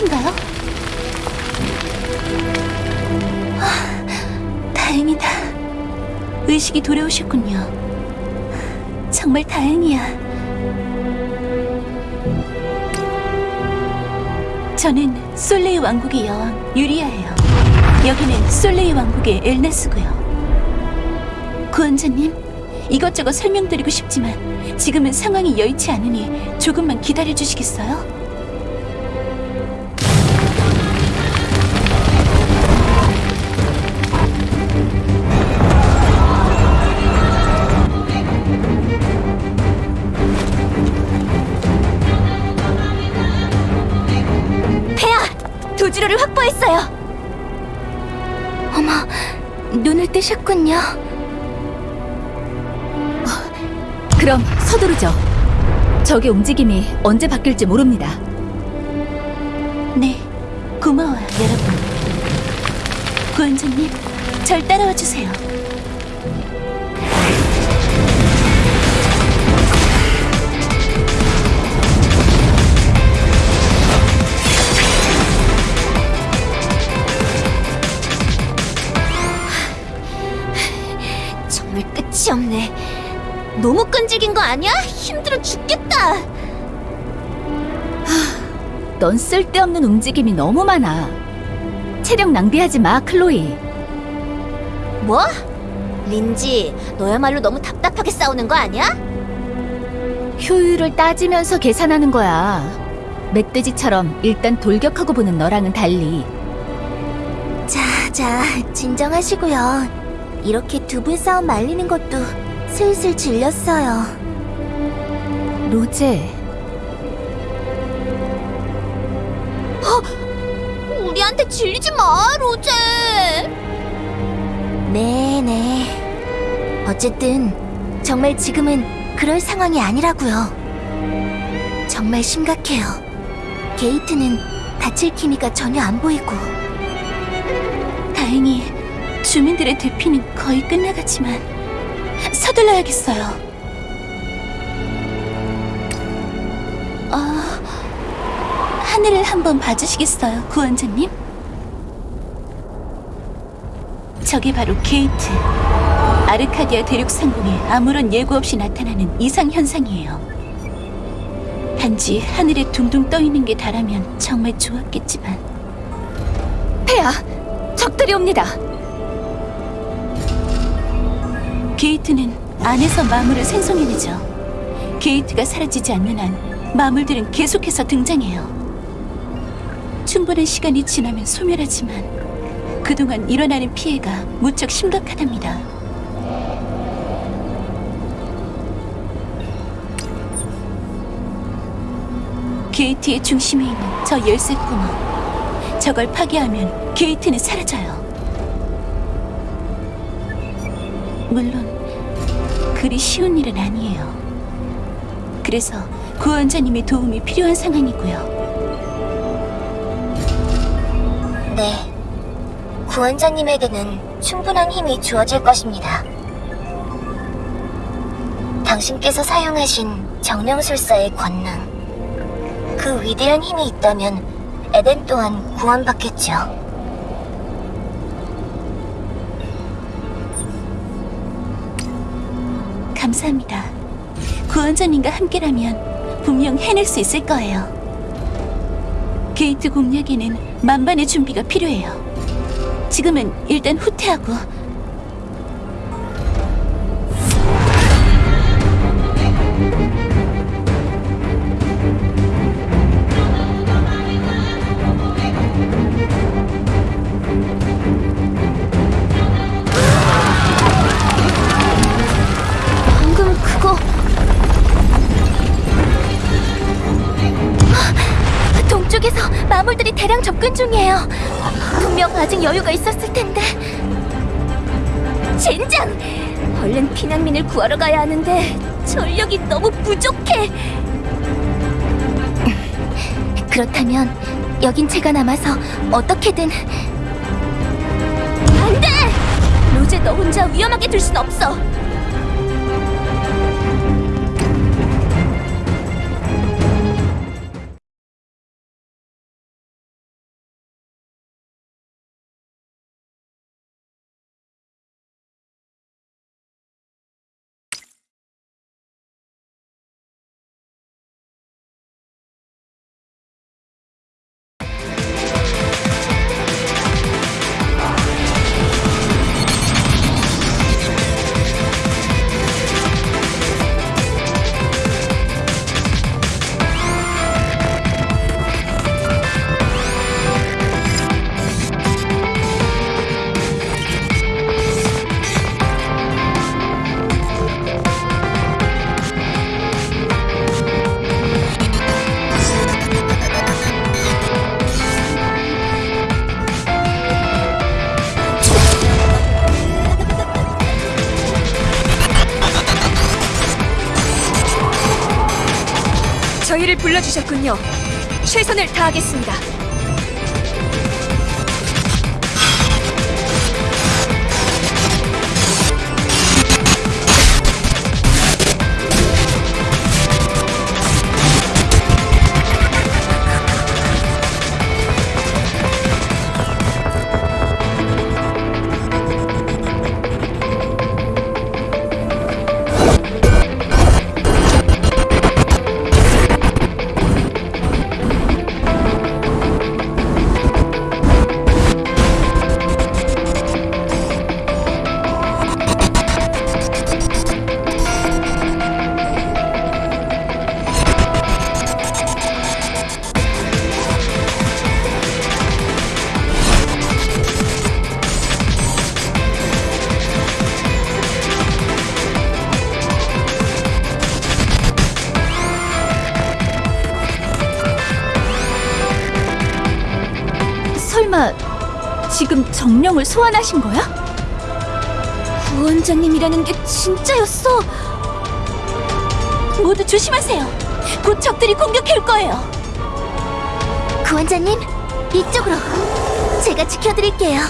괜찮으신가요? 아, 다행이다. 의식이 돌아오셨군요. 정말 다행이야. 저는 솔레이 왕국의 여왕 유리아예요. 여기는 솔레이 왕국의 엘나스고요. 구원자님, 이것저것 설명드리고 싶지만 지금은 상황이 여의치 않으니 조금만 기다려 주시겠어요? 도주로를 확보했어요! 어머, 눈을 뜨셨군요. 그럼 서두르죠. 적의 움직임이 언제 바뀔지 모릅니다. 네, 고마워요, 여러분. 구원자님, 절 따라와 주세요. 끈질긴 거 아니야? 힘들어 죽겠다. 넌 쓸데없는 움직임이 너무 많아. 체력 낭비하지 마, 클로이. 뭐? 린지, 너야말로 너무 답답하게 싸우는 거 아니야? 효율을 따지면서 계산하는 거야. 멧돼지처럼 일단 돌격하고 보는 너랑은 달리. 자, 자, 진정하시고요. 이렇게 두 분 싸움 말리는 것도 슬슬 질렸어요. 로제, 우리한테 질리지 마, 로제. 네네. 어쨌든 정말 지금은 그럴 상황이 아니라고요. 정말 심각해요. 게이트는 다칠 기미가 전혀 안 보이고. 다행히 주민들의 대피는 거의 끝나갔지만 서둘러야겠어요. 어, 하늘을 한번 봐주시겠어요, 구원자님? 저게 바로 게이트. 아르카디아 대륙 상공에 아무런 예고 없이 나타나는 이상 현상이에요. 단지 하늘에 둥둥 떠 있는 게 다라면 정말 좋았겠지만 폐하, 적들이 옵니다. 게이트는 안에서 마물을 생성해내죠. 게이트가 사라지지 않는 한 마물들은 계속해서 등장해요. 충분한 시간이 지나면 소멸하지만 그동안 일어나는 피해가 무척 심각하답니다. 게이트의 중심에 있는 저 열쇠 구멍. 저걸 파괴하면 게이트는 사라져요. 물론 그리 쉬운 일은 아니에요. 그래서 구원자님의 도움이 필요한 상황이고요. 네. 구원자님에게는 충분한 힘이 주어질 것입니다. 당신께서 사용하신 정령술사의 권능. 그 위대한 힘이 있다면 에덴 또한 구원받겠죠. 감사합니다. 구원자님과 함께라면 분명 해낼 수 있을 거예요. 게이트 공략에는 만반의 준비가 필요해요. 지금은 일단 후퇴하고 대량 접근 중이에요. 분명 아직 여유가 있었을 텐데. 젠장! 얼른 피난민을 구하러 가야 하는데 전력이 너무 부족해. 그렇다면 여긴 제가 남아서 어떻게든 안 돼! 로제 너 혼자 위험하게 둘 순 없어. 불러주셨군요. 최선을 다하겠습니다. 설마 지금 정령을 소환하신 거야? 구원자님이라는 게 진짜였어. 모두 조심하세요. 곧 적들이 공격해올 거예요. 구원자님, 이쪽으로. 제가 지켜드릴게요.